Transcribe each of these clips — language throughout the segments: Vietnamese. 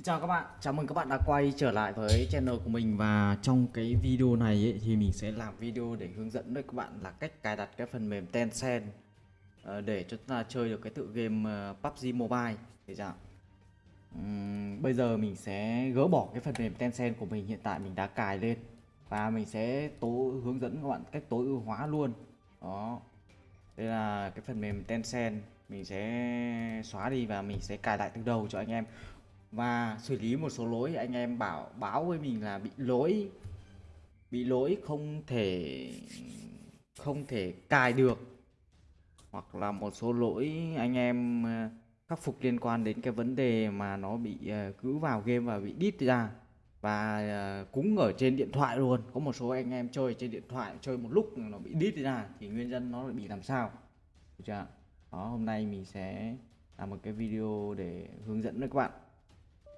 Xin chào các bạn, chào mừng các bạn đã quay trở lại với channel của mình và trong cái video này ấy, thì mình sẽ làm video để hướng dẫn với các bạn là cách cài đặt cái phần mềm Tencent ờ, để cho chúng ta chơi được cái tựa game ờ, PUBG Mobile thì sao? Uhm, bây giờ mình sẽ gỡ bỏ cái phần mềm Tencent của mình hiện tại mình đã cài lên và mình sẽ tối hướng dẫn các bạn cách tối ưu hóa luôn. Đó. Đây là cái phần mềm Tencent mình sẽ xóa đi và mình sẽ cài lại từ đầu cho anh em và xử lý một số lỗi, anh em bảo, báo với mình là bị lỗi bị lỗi không thể không thể cài được. Hoặc là một số lỗi anh em ờ, khắc phục liên quan đến cái vấn đề mà nó bị ờ, cứ vào game và bị đít ra. Và ờ, cũng cúng ở trên điện thoại luôn. Có một số anh em chơi trên điện thoại, chơi một lúc nó bị đít ra thì nguyên nhân nó lại bị làm sao. Được chưa đó, hôm nay mình sẽ làm một cái video để hướng dẫn với các bạn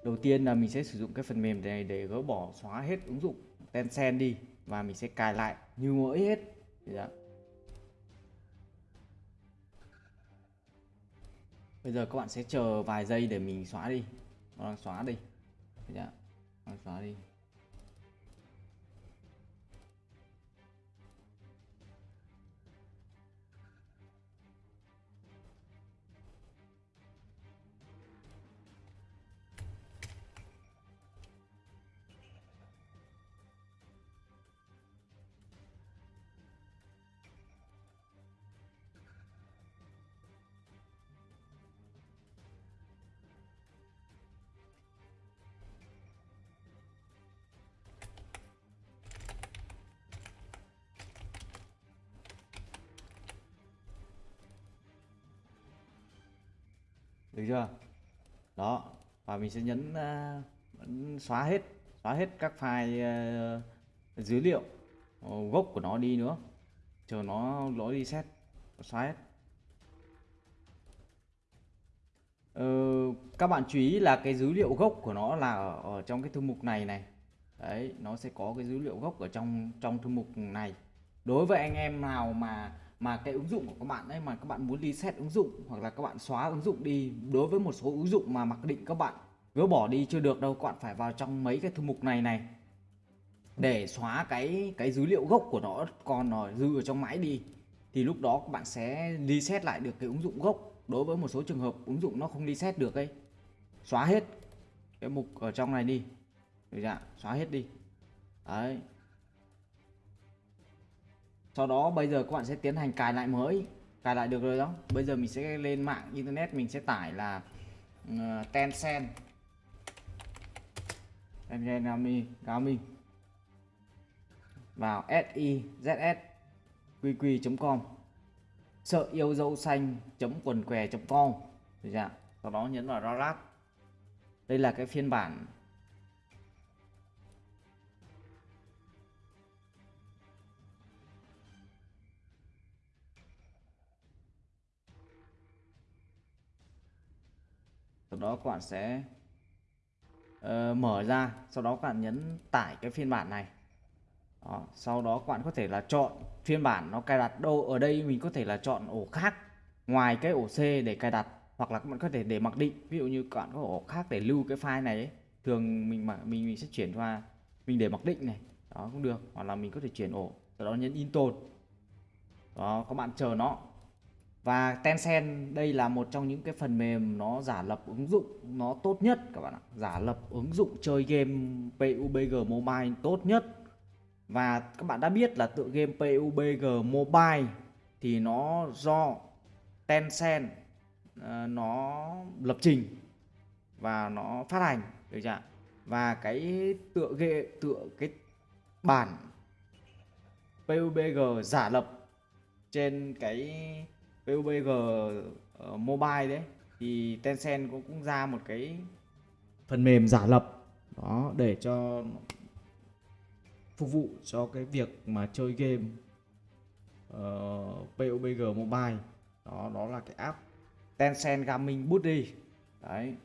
đầu tiên là mình sẽ sử dụng cái phần mềm này để gỡ bỏ, xóa hết ứng dụng Tencent đi và mình sẽ cài lại như mới hết dạ. bây giờ các bạn sẽ chờ vài giây để mình xóa đi nó đang xóa đi dạ. xóa đi được chưa? Đó và mình sẽ nhấn uh, xóa hết xóa hết các file uh, dữ liệu uh, gốc của nó đi nữa. Chờ nó lỗi reset, xóa hết. Uh, các bạn chú ý là cái dữ liệu gốc của nó là ở, ở trong cái thư mục này này. Đấy nó sẽ có cái dữ liệu gốc ở trong trong thư mục này. Đối với anh em nào mà mà cái ứng dụng của các bạn ấy, mà các bạn muốn reset ứng dụng hoặc là các bạn xóa ứng dụng đi, đối với một số ứng dụng mà mặc định các bạn gỡ bỏ đi chưa được đâu, các bạn phải vào trong mấy cái thư mục này này. Để xóa cái cái dữ liệu gốc của nó còn nó dư ở trong máy đi. Thì lúc đó các bạn sẽ reset lại được cái ứng dụng gốc. Đối với một số trường hợp ứng dụng nó không reset được ấy, xóa hết cái mục ở trong này đi. Được chưa? xóa hết đi. Đấy sau đó bây giờ các bạn sẽ tiến hành cài lại mới. Cài lại được rồi đó. Bây giờ mình sẽ lên mạng internet mình sẽ tải là uh, Tencent. Tencent Gami Gaming vào sizs qq.com sợ yêu dâu xanh chấm quần què com. Sau đó nhấn vào download đây là cái phiên bản đó các bạn sẽ uh, mở ra sau đó các bạn nhấn tải cái phiên bản này đó. sau đó các bạn có thể là chọn phiên bản nó cài đặt đâu ở đây mình có thể là chọn ổ khác ngoài cái ổ C để cài đặt hoặc là các bạn có thể để mặc định ví dụ như các bạn có ổ khác để lưu cái file này ấy. thường mình mà mình mình sẽ chuyển qua mình để mặc định này đó cũng được hoặc là mình có thể chuyển ổ sau đó nhấn install đó các bạn chờ nó và Tencent đây là một trong những cái phần mềm nó giả lập ứng dụng nó tốt nhất các bạn ạ. Giả lập ứng dụng chơi game PUBG Mobile tốt nhất. Và các bạn đã biết là tựa game PUBG Mobile thì nó do Tencent uh, nó lập trình và nó phát hành được chưa và cái tựa game tựa cái bản PUBG giả lập trên cái PUBG uh, ờ, mobile đấy thì Tencent cũng, cũng ra một cái phần mềm giả lập đó để cho phục vụ cho cái việc mà chơi game ờ, uh, PUBG mobile. Đó đó là cái app Tencent Gaming Buddy. Đấy.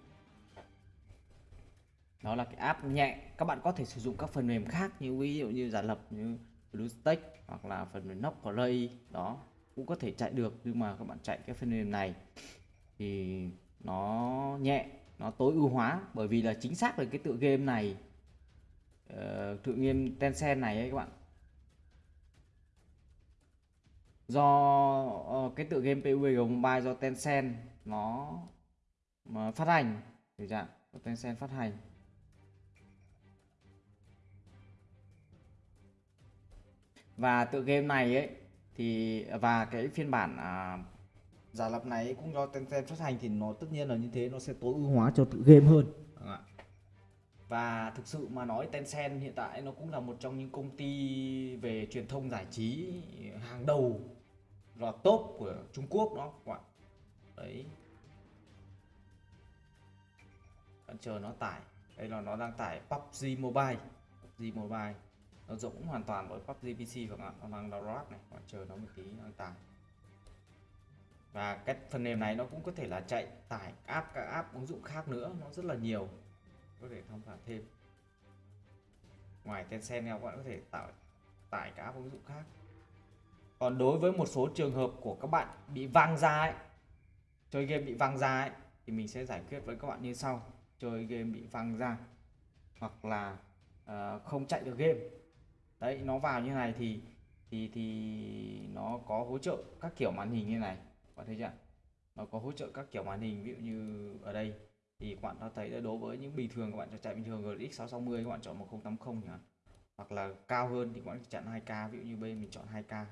Đó là cái app nhẹ. Các bạn có thể sử dụng các phần mềm khác như ví dụ như giả lập như BlueStack hoặc là phần mềm Knock Play đó cũng có thể chạy được nhưng mà các bạn chạy cái phần mềm này thì nó nhẹ nó tối ưu hóa. Bởi vì là chính xác là cái tựa game này uh, tựa game Tencent này ấy các bạn. Do uh, cái tựa game PUBG Mobile do Tencent nó mà phát hành. Thì dạng do Tencent phát hành. Và tựa game này ấy thì và cái phiên bản à, giả lập này cũng do Tencent phát hành thì nó tất nhiên là như thế nó sẽ tối ưu hóa cho tự game hơn. Vâng và thực sự mà nói Tencent hiện tại nó cũng là một trong những công ty về truyền thông giải trí hàng đầu là top của Trung Quốc đó các bạn. Đấy. Bạn chờ nó tải. Đây là nó đang tải PUBG Mobile. PUBG Mobile nó giống hoàn toàn với PUBG PC các bạn nó đang download này bạn chờ nó một tí nó đang tải và cái phần mềm này nó cũng có thể là chạy tải app các app ứng dụng khác nữa nó rất là nhiều. Có thể tham khảo thêm. Ngoài Tencent các bạn có thể tạo tải các app ứng dụng khác. Còn đối với một số trường hợp của các bạn bị vang ra ấy chơi game bị vang ra ấy thì mình sẽ giải quyết với các bạn như sau. Chơi game bị vang ra hoặc là uh, không chạy được game đấy, nó vào như này thì thì thì nó có hỗ trợ các kiểu màn hình như này. Bạn thấy chưa? Nó có hỗ trợ các kiểu màn hình, ví dụ như ở đây thì các bạn đã thấy đã đối với những bình thường các bạn cho chạy bình thường GTX 660 các bạn chọn 1080 nhỉ hoặc là cao hơn thì các bạn chọn 2K ví dụ như bên mình chọn 2K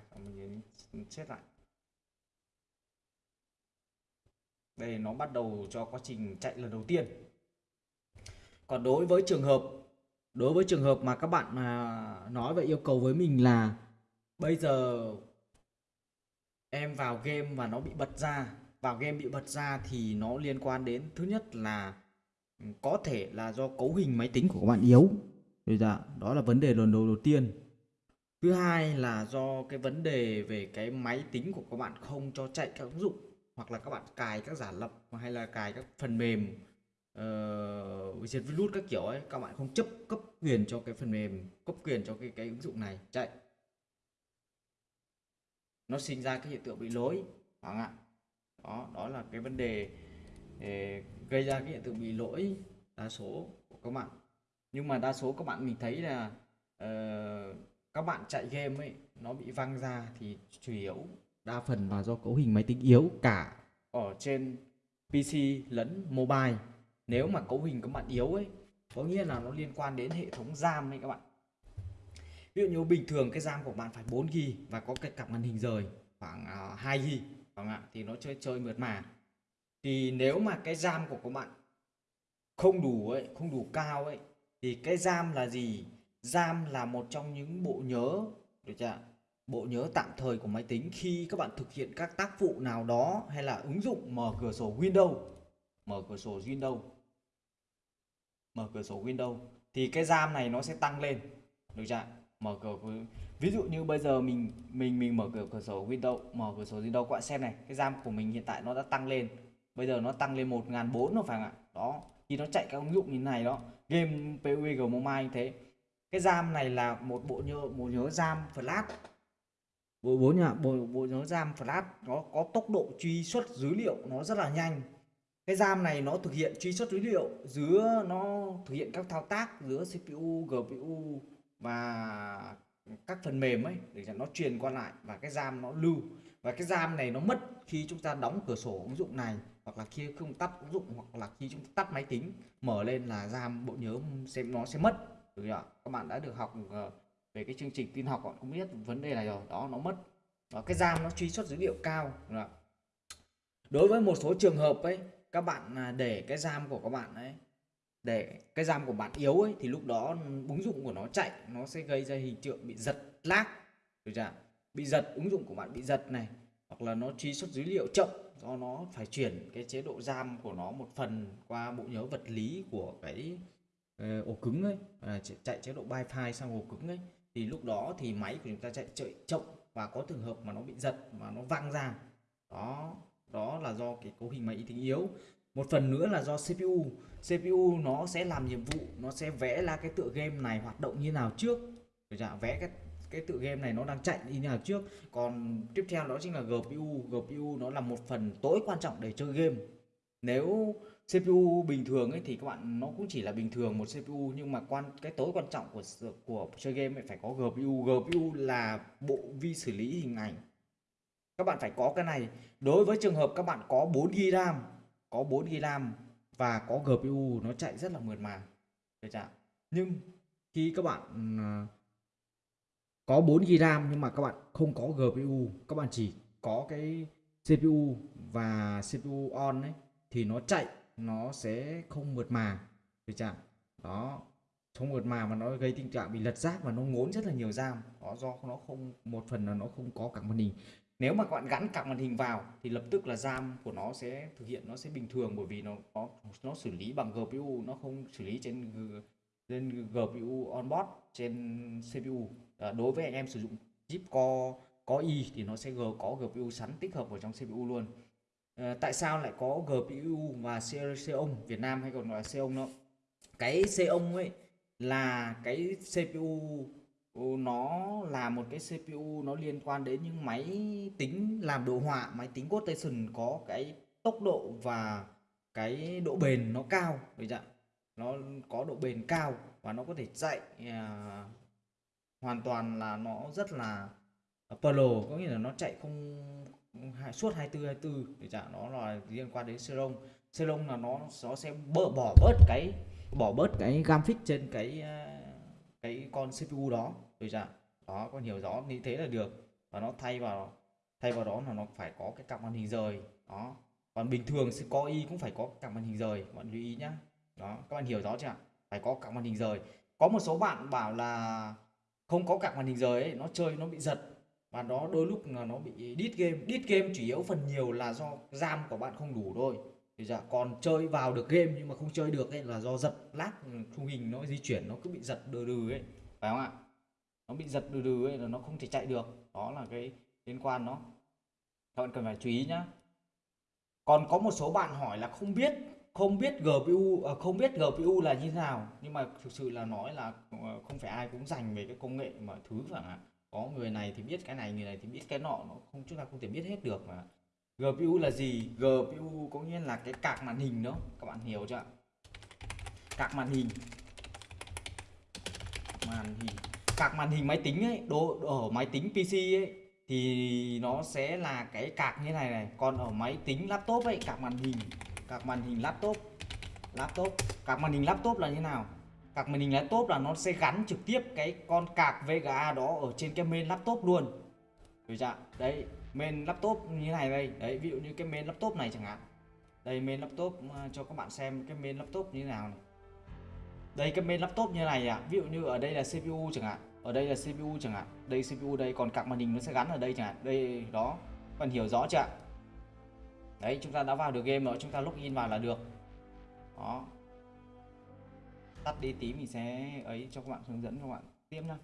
mình xét lại. Đây, nó bắt đầu cho quá trình chạy lần đầu tiên. Còn đối với trường hợp đối với trường hợp mà các bạn mà nói và yêu cầu với mình là bây giờ em vào game và nó bị bật ra, vào game bị bật ra thì nó liên quan đến thứ nhất là ừ, có thể là do cấu hình máy tính của các bạn yếu. Bây giờ, đó là vấn đề lần đầu đầu tiên. Thứ hai là do cái vấn đề về cái máy tính của các bạn không cho chạy các ứng dụng hoặc là các bạn cài các giả lập hay là cài các phần mềm uh, diệt virus các kiểu ấy các bạn không chấp cấp quyền cho cái phần mềm cấp quyền cho cái cái ứng dụng này. Chạy. Nó sinh ra cái hiện tượng bị lỗi hoàng ạ? Đó đó là cái vấn đề để gây ra cái hiện tượng bị lỗi đa số của các bạn. Nhưng mà đa số các bạn mình thấy là uh, các bạn chạy game ấy nó bị văng ra thì chủ yếu đa phần là do cấu hình máy tính yếu cả ở trên PC lẫn mobile nếu mà cấu hình các bạn yếu ấy, có nghĩa là nó liên quan đến hệ thống RAM ấy các bạn. Ví dụ như bình thường cái RAM của bạn phải 4 g và có cái cặp màn hình rời, khoảng à, 2 g không ạ? Thì nó chơi chơi mượt mà. Thì nếu mà cái RAM của các bạn không đủ ấy, không đủ cao ấy, thì cái RAM là gì? RAM là một trong những bộ nhớ, được chưa bộ nhớ tạm thời của máy tính khi các bạn thực hiện các tác vụ nào đó hay là ứng dụng mở cửa sổ Windows, mở cửa sổ Windows mở cửa sổ Windows, thì cái RAM này nó sẽ tăng lên. Được chưa mở cửa ví dụ như bây giờ mình mình mình mở cửa cửa sổ Windows, mở cửa sổ Windows các bạn xem này, cái RAM của mình hiện tại nó đã tăng lên. Bây giờ nó tăng lên 1004 rồi phải không ạ? Đó khi nó chạy các ứng dụng như này đó, game PUBG Mobile như thế. Cái RAM này là một bộ nhớ, một nhớ RAM flash. Bộ bốn nhá bộ bộ nhớ RAM flash, nó có tốc độ truy xuất dữ liệu nó rất là nhanh cái RAM này nó thực hiện truy xuất dữ liệu giữa nó thực hiện các thao tác giữa CPU GPU và các phần mềm ấy để cho nó truyền qua lại và cái RAM nó lưu. Và cái RAM này nó mất khi chúng ta đóng cửa sổ ứng dụng này hoặc là khi không tắt ứng dụng hoặc là khi chúng ta tắt máy tính, mở lên là RAM bộ nhớ xem nó sẽ mất. Được chưa? các bạn đã được học ờ, về cái chương trình tin học họ cũng biết vấn đề này rồi, đó, nó mất. Và cái RAM nó truy xuất dữ liệu cao, được đối với một số trường hợp ấy các bạn à, để cái RAM của các bạn ấy để cái RAM của bạn yếu ấy thì lúc đó ứng dụng của nó chạy nó sẽ gây ra hình tượng bị giật lag được chưa bị giật ứng dụng của bạn bị giật này hoặc là nó truy xuất dữ liệu chậm do nó phải chuyển cái chế độ RAM của nó một phần qua bộ nhớ vật lý của cái ờ, ổ cứng ấy à, chạy chế độ wifi sang ổ cứng ấy. Thì lúc đó thì máy của chúng ta chạy chạy chậm và có trường hợp mà nó bị giật mà nó văng ra. Đó đó là do cái cấu hình máy tính yếu. Một phần nữa là do CPU CPU nó sẽ làm nhiệm vụ, nó sẽ vẽ ra cái tựa game này hoạt động như nào trước. Được chưa? vẽ cái cái tựa game này nó đang chạy như nào trước. Còn tiếp theo đó chính là GPU GPU nó là một phần tối quan trọng để chơi game. Nếu CPU bình thường ấy thì các bạn, nó cũng chỉ là bình thường một CPU nhưng mà quan, cái tối quan trọng của của chơi game ấy phải có GPU GPU là bộ vi xử lý hình ảnh các bạn phải có cái này. Đối với trường hợp các bạn có 4 GB RAM, có 4 GB RAM và có GPU nó chạy rất là mượt mà. Được chưa? nhưng khi các bạn ờ, có 4 GB RAM nhưng mà các bạn không có GPU các bạn chỉ có cái CPU và CPU on ấy, thì nó chạy, nó sẽ không mượt mà. Được chưa? đó, không mượt mà mà nó gây tình trạng bị lật rác và nó ngốn rất là nhiều RAM. Đó, do nó không, một phần là nó không có cả màn hình nếu mà các bạn gắn cặp màn hình vào thì lập tức là RAM của nó sẽ thực hiện nó sẽ bình thường bởi vì nó nó nó xử lý bằng GPU nó không xử lý trên trên GPU onboard trên CPU à, ờ, đối với anh em sử dụng chip Core có i thì nó sẽ có GPU sẵn tích hợp vào trong CPU luôn. À, tại sao lại có GPU và Xeon Việt Nam hay còn gọi là Xeon nó cái Xeon ấy là cái CPU nó là một cái CPU nó liên quan đến những máy tính làm đồ họa máy tính quotation có cái tốc độ và cái độ bền nó cao. Được chưa? nó có độ bền cao và nó có thể chạy à, hoàn toàn là nó rất là pro có nghĩa là nó chạy không hai- suốt 24 24 để trả nó là liên quan đến Xeron. Xeron là nó nó sẽ bỡ bỏ bớt cái bỏ bớt cái graphic trên cái à, cái con CPU đó được chưa đó con hiểu rõ như thế là được. Và nó thay vào thay vào đó là nó phải có cái cặp màn hình rời. Đó. Còn bình thường sẽ có y cũng phải có cặp màn hình rời. Các bạn lưu ý nhá. Đó các bạn hiểu rõ chưa phải có cặp màn hình rời. Có một số bạn bảo là không có cặp màn hình rời ấy, nó chơi nó bị giật. Và đó đôi lúc là nó bị đít game. Đít game chủ yếu phần nhiều là do RAM của bạn không đủ thôi. Thì dạ còn chơi vào được game nhưng mà không chơi được ấy là do giật lát khung hình nó di chuyển nó cứ bị giật đừ đừ ấy. Phải không ạ? Nó bị giật đừ đừ ấy là nó không thể chạy được. Đó là cái liên quan nó các bạn cần phải chú ý nhá. Còn có một số bạn hỏi là không biết không biết GPU à, không biết GPU là như thế nào. Nhưng mà thực sự là nói là ờ, không phải ai cũng dành về cái công nghệ mà thứ chẳng hạn. Có người này thì biết cái này, người này thì biết cái nọ. Nó không, chúng ta không thể biết hết được mà. GPU là gì? GPU có nghĩa là cái cạc màn hình đó. Các bạn hiểu chưa cạc màn hình. Màn hình cạc màn hình máy tính ấy đồ ở máy tính PC ấy, thì nó sẽ là cái cạc như này này. Còn ở máy tính laptop ấy, cạc màn hình, cạc màn hình laptop laptop, cạc màn hình laptop là như nào? Cạc màn hình laptop là nó sẽ gắn trực tiếp cái con cạc VGA đó ở trên cái main laptop luôn. Được chưa đấy, main laptop như này đây. Đấy, ví dụ như cái main laptop này chẳng hạn. Đây, main laptop à, cho các bạn xem cái main laptop như thế nào này đây, cái main laptop như này à ví dụ như ở đây là CPU chẳng hạn, ở đây là CPU chẳng hạn, đây CPU đây, còn cặp màn hình nó sẽ gắn ở đây chẳng hạn, đây, đó các bạn hiểu rõ chưa đấy, chúng ta đã vào được game rồi, chúng ta login vào là được. Đó. Tắt đi tí, mình sẽ ấy cho các bạn hướng dẫn các bạn tiếp nha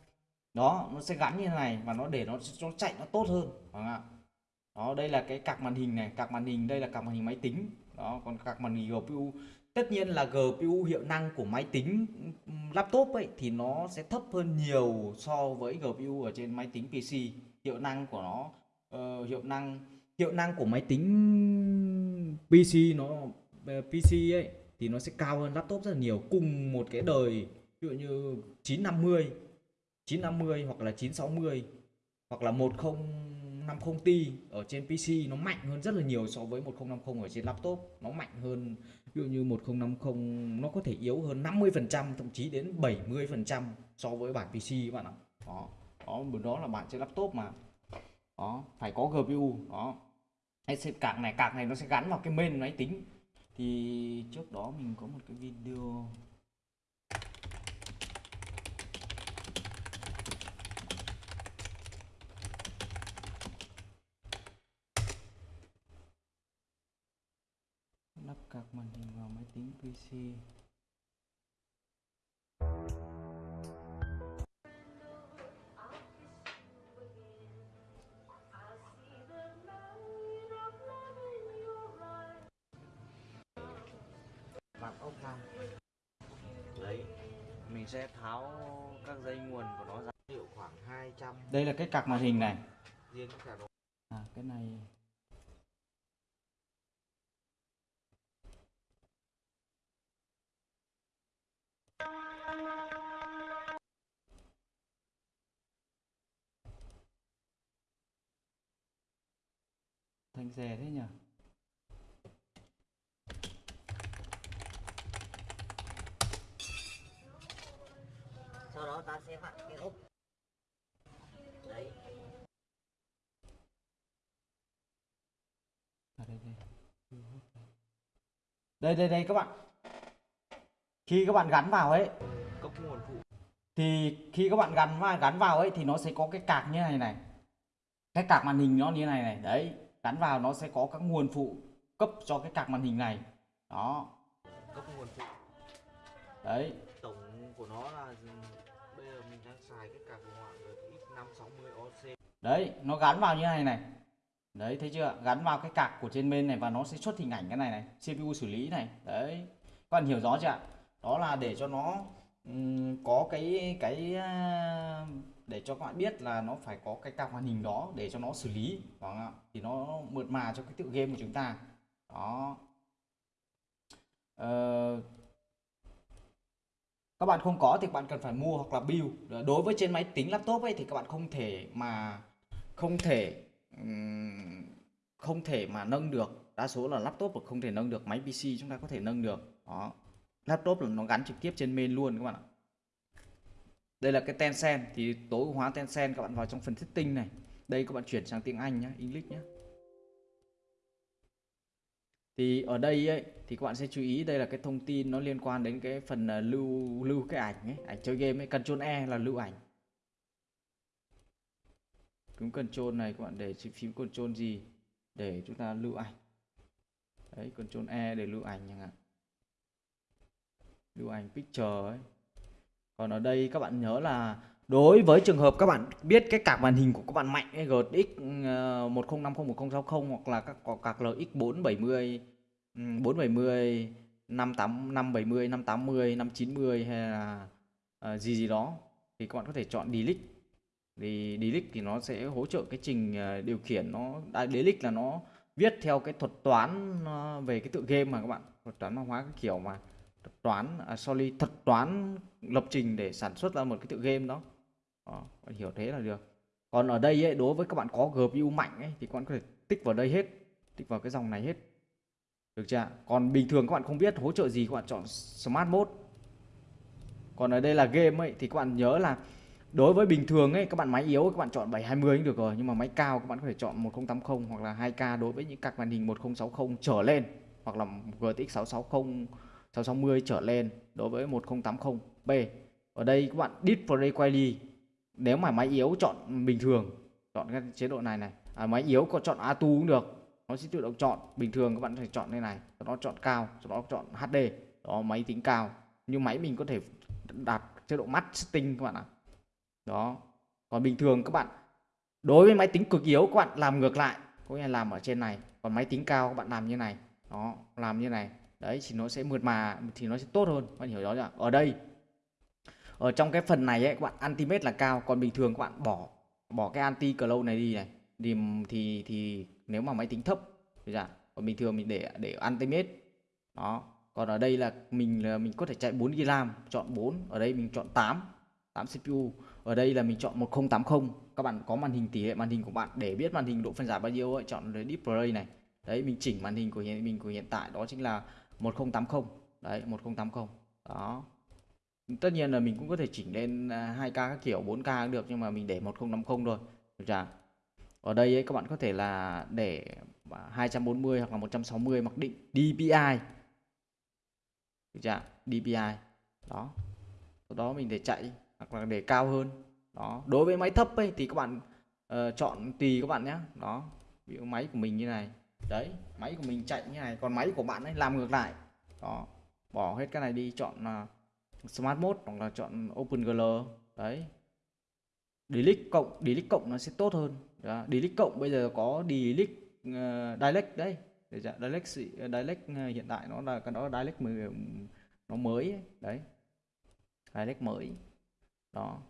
đó, nó sẽ gắn như thế này và nó để nó nó chạy nó tốt hơn, phải không ạ? Đó, đây là cái cạc màn hình này cạc màn hình, đây là cạc màn hình máy tính. Đó, còn cạc màn hình GPU tất nhiên là GPU hiệu năng của máy tính laptop ấy thì nó sẽ thấp hơn nhiều so với GPU ở trên máy tính PC hiệu năng của nó uh, hiệu năng hiệu năng của máy tính PC nó ờ, PC ấy thì nó sẽ cao hơn laptop rất là nhiều cùng một cái đời ví dụ như 950 950 hoặc là 960 hoặc là 10 1050T ở trên PC nó mạnh hơn rất là nhiều so với 1050 ở trên laptop. Nó mạnh hơn, ví dụ như 1050 nó có thể yếu hơn 50% thậm chí đến 70% so với bản PC các bạn ạ. Đó đó đó là bản trên laptop mà. Đó, phải có GPU đó. Sẽ, cạc này cạc này nó sẽ gắn vào cái main máy tính. Thì trước đó mình có một cái video card màn hình vào máy tính PC mặt ốc thang đấy mình sẽ tháo các dây nguồn của nó ra. Liệu khoảng 200 đây là cái card màn hình này. riêng độ à cái này thanh rè thế nhỉ? Sau đó ta sẽ vặn cái ốp. Đấy. À, đây, đây. đây đây đây các bạn. Khi các bạn gắn vào ấy cốc nguồn phụ. thì khi các bạn gắn vào gắn vào ấy thì nó sẽ có cái cạc như này này. Cái cạc màn hình nó như này này. Đấy gắn vào nó sẽ có các nguồn phụ cấp cho cái cạc màn hình này. Đó. Cốc nguồn phụ. Đấy. Tổng của nó là bây giờ mình đang xài cái card của họa RTX 560 OC đấy nó gắn vào như này này. Đấy thấy chưa? Gắn vào cái cạc của trên bên này và nó sẽ xuất hình ảnh cái này này CPU xử lý này. Đấy. Các bạn hiểu rõ chưa ạ? Đó là để cho nó ừm, có cái cái à, để cho các bạn biết là nó phải có cái card màn hình đó để cho nó xử lý. Không ạ. Thì nó mượt mà cho cái tựa game của chúng ta. Đó. Ờ, các bạn không có thì các bạn cần phải mua hoặc là build. Đối với trên máy tính laptop ấy thì các bạn không thể mà không thể không thể mà nâng được. Đa số là laptop là không thể nâng được máy PC chúng ta có thể nâng được. Đó. Laptop là nó gắn trực tiếp trên main luôn các bạn ạ đây là cái Tencent, thì tối ưu hóa Tencent, các bạn vào trong phần thiết tinh này. Đây các bạn chuyển sang tiếng Anh nhé English nhé thì ở đây ấy, thì các bạn sẽ chú ý đây là cái thông tin nó liên quan đến cái phần à, lưu lưu cái ảnh ấy, ảnh chơi game ấy, Ctrl E là lưu ảnh. Cứng Ctrl này các bạn để phím Ctrl gì? Để chúng ta lưu ảnh. Đấy, Ctrl E để lưu ảnh chẳng hạn. Lưu ảnh picture ấy còn ở đây các bạn nhớ là đối với trường hợp các bạn biết cái card màn hình của các bạn mạnh ấy, GTX ờ, 1050 1060 hoặc là các có card LX 470 470 58 570 580 590 hay là uh, gì gì đó thì các bạn có thể chọn delete. Thì delete thì nó sẽ hỗ trợ cái trình ờ, điều khiển nó à, delete là nó viết theo cái thuật toán về cái tựa game mà các bạn thuật toán mã hóa cái kiểu mà thuật toán à, sorry thuật toán lập trình để sản xuất ra một cái tựa game đó. Ờ, đó, bạn hiểu thế là được. Còn ở đây ấy, đối với các bạn có GPU mạnh ấy, thì các bạn có thể tích vào đây hết tích vào cái dòng này hết. Được chưa còn bình thường các bạn không biết hỗ trợ gì các bạn chọn Smart Mode. Còn ở đây là game ấy thì các bạn nhớ là đối với bình thường ấy các bạn máy yếu các bạn chọn 720 cũng được rồi nhưng mà máy cao các bạn có thể chọn 1080 hoặc là 2K đối với những các màn hình 1060 trở lên hoặc là GTX 660 660 trở lên đối với 1080p ở đây các bạn display quality nếu mà máy yếu chọn bình thường chọn cái chế độ này này. À, máy yếu có chọn atu cũng được. Nó sẽ tự động chọn. Bình thường các bạn phải chọn đây này sau đó chọn cao sau đó chọn HD đó máy tính cao. Nhưng máy mình có thể đặt chế độ mắt setting các bạn ạ. Đó. Còn bình thường các bạn đối với máy tính cực yếu các bạn làm ngược lại. Có nghĩa là làm ở trên này. Còn máy tính cao các bạn làm như này. Đó làm như này đấy, thì nó sẽ mượt mà, thì nó sẽ tốt hơn. Các bạn hiểu rõ chưa? Ở đây, ở trong cái phần này ấy, các bạn anti-mate là cao, còn bình thường các bạn bỏ bỏ cái anti cloud này đi này, thì thì thì nếu mà máy tính thấp bây giờ còn bình thường mình để để anti-mate. Đó. Còn ở đây là mình là mình có thể chạy 4 GB RAM, chọn 4 ở đây mình chọn 8 8 CPU ở đây là mình chọn 1080 các bạn có màn hình tỷ lệ màn hình của bạn, để biết màn hình độ phân giải bao nhiêu ấy, chọn display này. Đấy, mình chỉnh màn hình của hiện, mình của hiện tại, đó chính là 1080 đấy 1080 đó. Tất nhiên là mình cũng có thể chỉnh lên à, 2K các kiểu 4K cũng được nhưng mà mình để 1050 thôi. Được chưa ở đây ấy, các bạn có thể là để à, 240 hoặc là 160 mặc định DPI được chưa DPI đó. Sau đó mình để chạy hoặc là để cao hơn. Đó. Đối với máy thấp ấy thì các bạn uh, chọn tùy các bạn nhé. Đó. Ví dụ máy của mình như này đấy máy của mình chạy như này còn máy của bạn ấy làm ngược lại. Đó bỏ hết cái này đi chọn uh, smart mode hoặc là chọn OpenGL đấy. Delete cộng delete cộng nó sẽ tốt hơn. Đó. delete cộng bây giờ có delete uh, direct đấy. Để dạ, direct ờ, direct uh, hiện tại nó là cái đó direct mới nó mới ấy. đấy. Direct mới. Đó.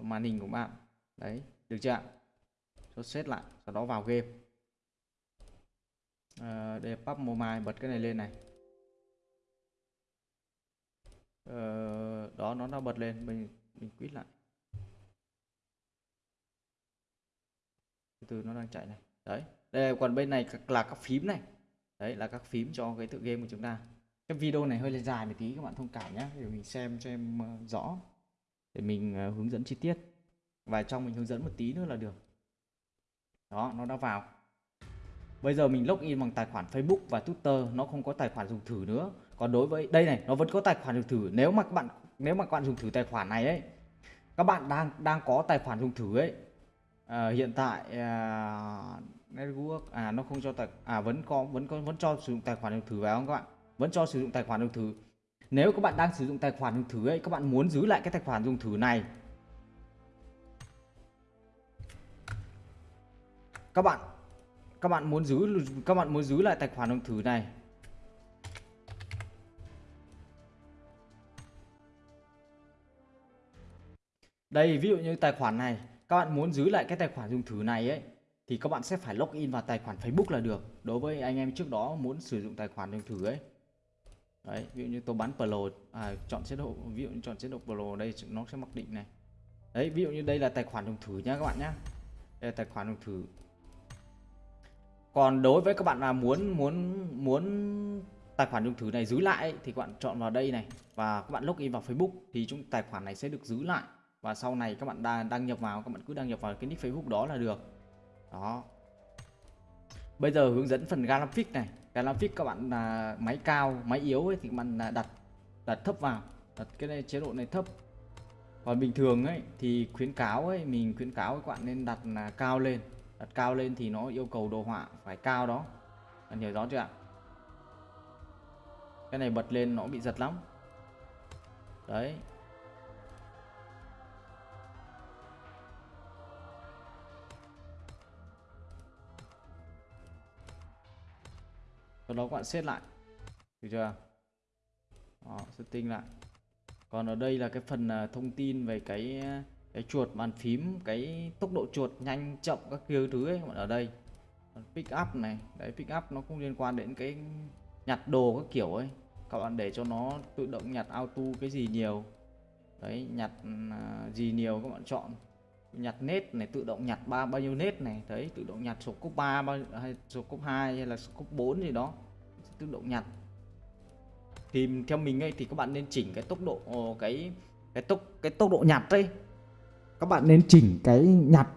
Màn hình của bạn. Đấy được chưa ạ? Cho set lại sau đó vào game à, để pub mobile bật cái này lên này. Ờ, đó nó đã bật lên mình mình quýt lại. Từ từ nó đang chạy này. Đấy đây còn bên này là các phím này. Đấy là các phím cho cái tựa game của chúng ta. Cái video này hơi là dài một tí các bạn thông cảm nhé để mình xem cho em ờ, rõ. Để mình ờ, hướng dẫn chi tiết. Và trong mình hướng dẫn một tí nữa là được. Đó nó đã vào bây giờ mình login bằng tài khoản Facebook và Twitter nó không có tài khoản dùng thử nữa. Còn đối với đây này nó vẫn có tài khoản dùng thử. Nếu mà các bạn nếu mà các bạn dùng thử tài khoản này ấy các bạn đang đang có tài khoản dùng thử ấy. À, hiện tại à, network à nó không cho tài à vẫn có vẫn có vẫn cho sử dụng tài khoản dùng thử vào không các bạn? Vẫn cho sử dụng tài khoản dùng thử. Nếu các bạn đang sử dụng tài khoản dùng thử ấy các bạn muốn giữ lại cái tài khoản dùng thử này. Các bạn các bạn muốn giữ các bạn muốn giữ lại tài khoản dùng thử này. Đây ví dụ như tài khoản này các bạn muốn giữ lại cái tài khoản dùng thử này ấy thì các bạn sẽ phải login vào tài khoản Facebook là được. Đối với anh em trước đó muốn sử dụng tài khoản dùng thử ấy. Đấy ví dụ như tôi bán Pro à, chọn chế độ ví dụ như chọn chế độ Pro đây nó sẽ mặc định này. Đấy ví dụ như đây là tài khoản dùng thử nhá các bạn nhá. Đây là tài khoản dùng thử còn đối với các bạn là muốn muốn muốn tài khoản dùng thử này giữ lại thì các bạn chọn vào đây này. Và các bạn login vào Facebook thì chúng tài khoản này sẽ được giữ lại. Và sau này các bạn đang đăng nhập vào, các bạn cứ đăng nhập vào cái nick Facebook đó là được. Đó. Bây giờ hướng dẫn phần graphic này. Graphic các bạn là máy cao, máy yếu ấy, thì các bạn là đặt đặt thấp vào. Đặt cái này, chế độ này thấp. Còn bình thường ấy, thì khuyến cáo ấy, mình khuyến cáo các bạn nên đặt là cao lên đặt cao lên thì nó yêu cầu đồ họa phải cao đó. Bạn hiểu rõ chưa ạ? Cái này bật lên nó bị giật lắm. Đấy. Sau đó các bạn set lại. Được chưa đó, setting lại. Còn ở đây là cái phần à, thông tin về cái cái chuột bàn phím, cái tốc độ chuột nhanh, chậm các kiểu thứ ấy ở đây. Pick up này, đấy, pick up nó cũng liên quan đến cái nhặt đồ các kiểu ấy. Các bạn để cho nó tự động nhặt auto cái gì nhiều. Đấy, nhặt à, gì nhiều các bạn chọn. Nhặt nét này, tự động nhặt ba, bao nhiêu nét này. Đấy, tự động nhặt số cốc 3 bao hay số cốc 2 hay là số cốc 4 gì đó. Tự động nhặt. Thì theo mình ấy, thì các bạn nên chỉnh cái tốc độ, cái cái tốc cái tốc độ nhặt đây các bạn nên chỉnh cái nhặt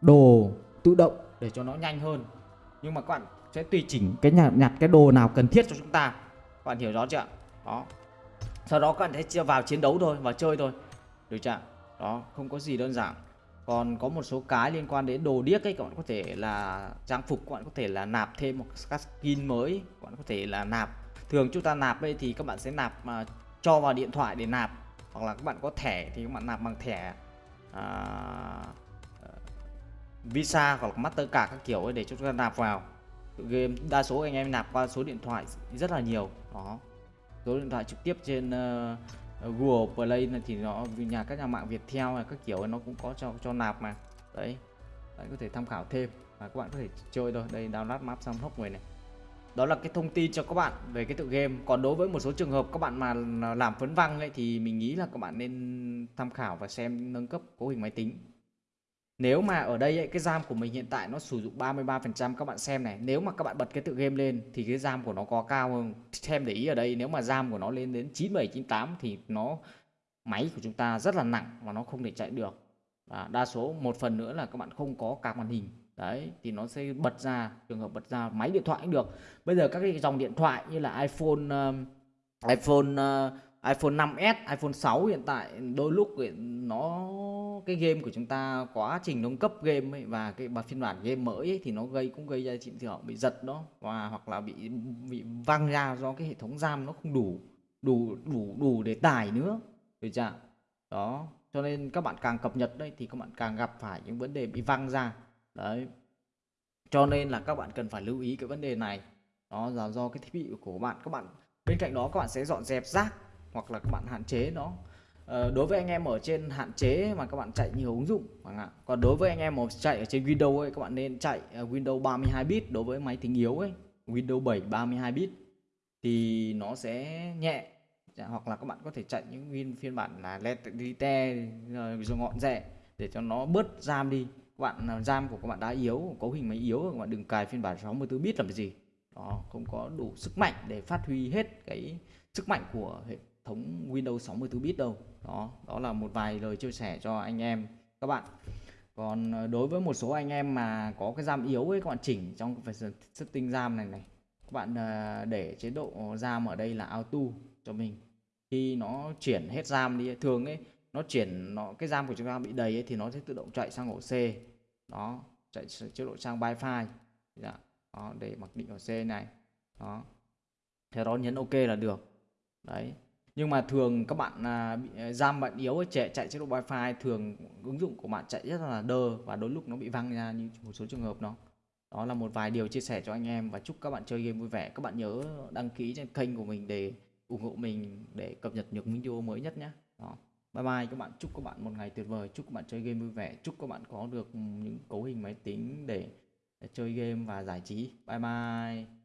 đồ tự động để cho nó nhanh hơn. Nhưng mà các bạn sẽ tùy chỉnh cái nhặt nhặt cái đồ nào cần thiết cho chúng ta. Các bạn hiểu rõ chưa đó. Sau đó các bạn sẽ vào chiến đấu thôi và chơi thôi. Được chưa đó, không có gì đơn giản. Còn có một số cái liên quan đến đồ điếc ấy, các bạn có thể là trang phục, các bạn có thể là nạp thêm một các skin mới. Các bạn có thể là nạp, thường chúng ta nạp đây thì các bạn sẽ nạp mà cho vào điện thoại để nạp. Hoặc là các bạn có thẻ thì các bạn nạp bằng thẻ. À, ờ, Visa hoặc là Mastercard các kiểu ấy để chúng ta nạp vào. Game đa số anh em nạp qua số điện thoại rất là nhiều. Đó. Số điện thoại trực tiếp trên uh, Google Play này thì nó nhà các nhà mạng Viettel hay các kiểu nó cũng có cho cho nạp mà. Đấy. Bạn có thể tham khảo thêm. Và các bạn có thể chơi thôi. Đây download map xong hốc người này đó là cái thông tin cho các bạn về cái tự game. Còn đối với một số trường hợp các bạn mà làm phấn văng ấy thì mình nghĩ là các bạn nên tham khảo và xem nâng cấp cấu hình máy tính. Nếu mà ở đây ấy, cái RAM của mình hiện tại nó sử dụng 33% các bạn xem này. Nếu mà các bạn bật cái tự game lên thì cái RAM của nó có cao hơn. Xem để ý ở đây nếu mà RAM của nó lên đến 97, 98 thì nó máy của chúng ta rất là nặng và nó không thể chạy được. Và Đa số một phần nữa là các bạn không có card màn hình. Đấy thì nó sẽ bật ra trường hợp bật ra máy điện thoại cũng được. Bây giờ các cái dòng điện thoại như là iPhone uh, iPhone uh, iPhone 5s, iPhone 6 hiện tại đôi lúc nó cái game của chúng ta quá trình nâng cấp game ấy, và cái bản phiên bản game mới ấy, thì nó gây cũng gây ra hiện tượng bị giật đó và hoặc là bị bị văng ra do cái hệ thống RAM nó không đủ đủ đủ đủ để tải nữa. Được chưa đó cho nên các bạn càng cập nhật đây thì các bạn càng gặp phải những vấn đề bị văng ra đấy. Cho nên là các bạn cần phải lưu ý cái vấn đề này. Đó là do cái thiết bị của bạn. Các bạn bên cạnh đó các bạn sẽ dọn dẹp rác hoặc là các bạn hạn chế nó. Ờ, đối với anh em ở trên hạn chế mà các bạn chạy nhiều ứng dụng ạ còn đối với anh em mà chạy ở trên Windows ấy các bạn nên chạy ờ, Windows 32 bit đối với máy tính yếu ấy. Windows 7 32 bit. Thì nó sẽ nhẹ. Dạ, hoặc là các bạn có thể chạy những phiên bản là Lite rồi ngọn rẻ để cho nó bớt RAM đi các bạn à, RAM của các bạn đã yếu, cấu hình máy yếu, các bạn đừng cài phiên bản 64 bit làm cái gì. Đó, không có đủ sức mạnh để phát huy hết cái sức mạnh của hệ thống Windows 64 bit đâu. Đó đó là một vài lời chia sẻ cho anh em, các bạn. Còn à, đối với một số anh em mà có cái RAM yếu ấy, các bạn chỉnh trong cái phần setting RAM này này, các bạn à, để chế độ RAM ở đây là auto cho mình. Khi nó chuyển hết RAM đi, thường ấy nó chuyển nó cái RAM của chúng ta bị đầy ấy, thì nó sẽ tự động chạy sang ổ C. Đó chạy chế độ sang Wi-Fi. Dạ. đó, để mặc định ổ C này. Đó. Theo đó nhấn OK là được. Đấy. Nhưng mà thường các bạn à, bị à, RAM bạn yếu ấy, chạy chạy chế độ Wi-Fi thường ứng dụng của bạn chạy rất là đơ và đôi lúc nó bị văng ra như một số trường hợp nó đó là một vài điều chia sẻ cho anh em và chúc các bạn chơi game vui vẻ. Các bạn nhớ đăng ký trên kênh của mình để ủng hộ mình để cập nhật những video mới nhất nhé. Đó bye bye, các bạn. Chúc các bạn một ngày tuyệt vời. Chúc các bạn chơi game vui vẻ. Chúc các bạn có được những cấu hình máy tính để chơi game và giải trí. Bye bye.